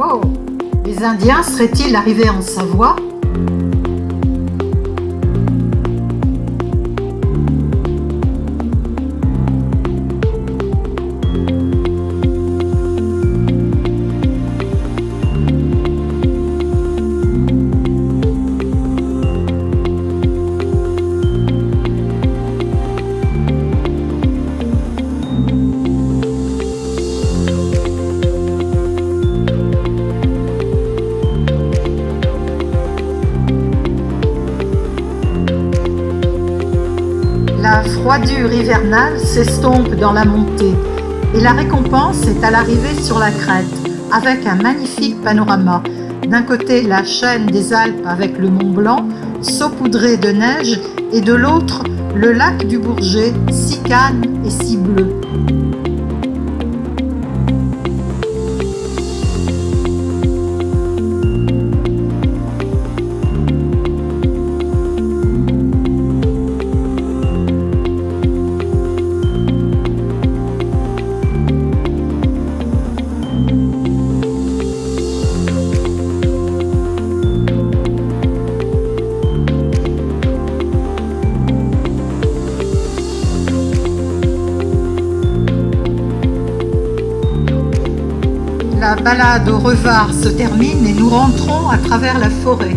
Wow. Les Indiens seraient-ils arrivés en Savoie? La froidure hivernale s'estompe dans la montée et la récompense est à l'arrivée sur la crête avec un magnifique panorama. D'un côté la chaîne des Alpes avec le Mont Blanc saupoudré de neige et de l'autre le lac du Bourget si calme et si bleu. La balade au Revard se termine et nous rentrons à travers la forêt.